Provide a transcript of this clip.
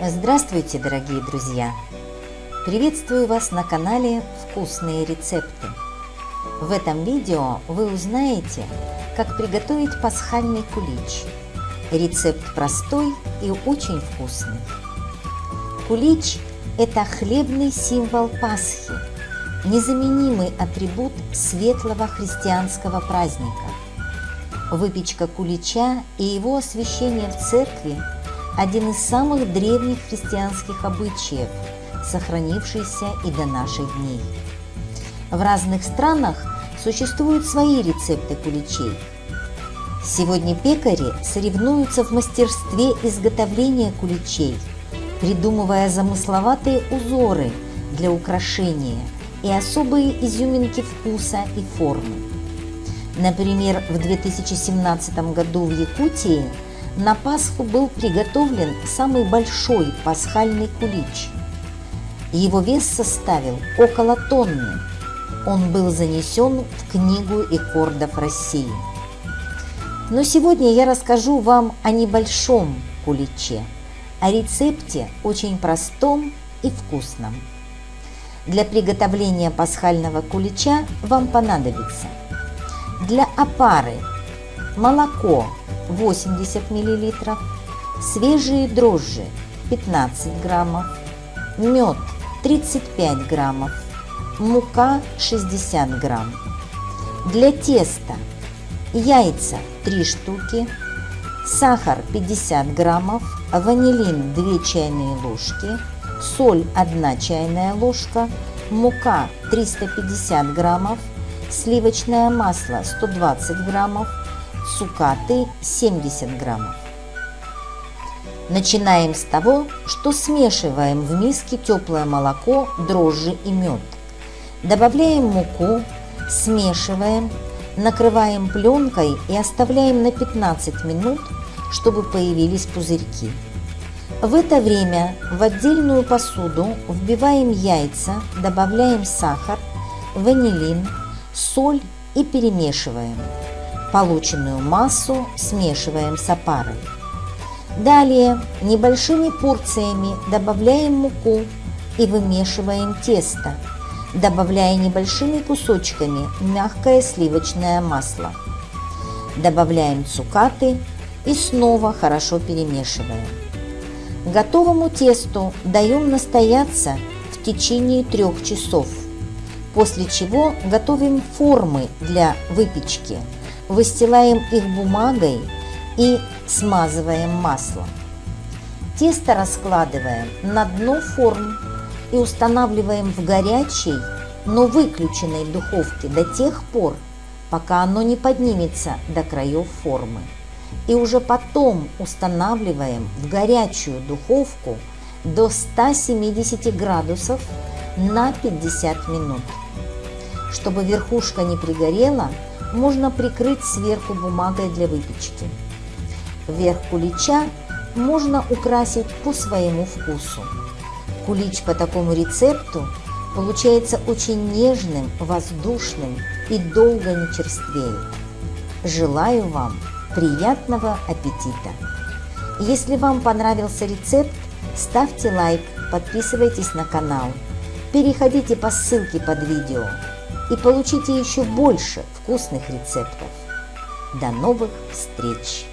Здравствуйте, дорогие друзья! Приветствую вас на канале «Вкусные рецепты». В этом видео вы узнаете, как приготовить пасхальный кулич. Рецепт простой и очень вкусный. Кулич – это хлебный символ Пасхи, незаменимый атрибут светлого христианского праздника. Выпечка кулича и его освящение в церкви – один из самых древних христианских обычаев, сохранившийся и до наших дней. В разных странах существуют свои рецепты куличей. Сегодня пекари соревнуются в мастерстве изготовления куличей, придумывая замысловатые узоры для украшения и особые изюминки вкуса и формы. Например, в 2017 году в Якутии – на Пасху был приготовлен самый большой пасхальный кулич. Его вес составил около тонны. Он был занесен в Книгу рекордов России. Но сегодня я расскажу вам о небольшом куличе, о рецепте очень простом и вкусном. Для приготовления пасхального кулича вам понадобится для опары молоко 80 мл, свежие дрожжи 15 граммов, мед 35 граммов, мука 60 грамм. Для теста яйца 3 штуки, сахар 50 граммов, ванилин 2 чайные ложки, соль 1 чайная ложка, мука 350 граммов, сливочное масло 120 граммов, цукаты 70 граммов. Начинаем с того, что смешиваем в миске теплое молоко, дрожжи и мед. Добавляем муку, смешиваем, накрываем пленкой и оставляем на 15 минут, чтобы появились пузырьки. В это время в отдельную посуду вбиваем яйца, добавляем сахар, ванилин, соль и перемешиваем. Полученную массу смешиваем с опарой. Далее небольшими порциями добавляем муку и вымешиваем тесто, добавляя небольшими кусочками мягкое сливочное масло. Добавляем цукаты и снова хорошо перемешиваем. Готовому тесту даем настояться в течение трех часов, после чего готовим формы для выпечки – выстилаем их бумагой и смазываем маслом. Тесто раскладываем на дно форм и устанавливаем в горячей, но выключенной духовке до тех пор, пока оно не поднимется до краев формы. И уже потом устанавливаем в горячую духовку до 170 градусов на 50 минут. Чтобы верхушка не пригорела, можно прикрыть сверху бумагой для выпечки. Верх кулича можно украсить по своему вкусу. Кулич по такому рецепту получается очень нежным, воздушным и долго не черствеет. Желаю вам приятного аппетита! Если вам понравился рецепт, ставьте лайк, подписывайтесь на канал, переходите по ссылке под видео и получите еще больше вкусных рецептов. До новых встреч!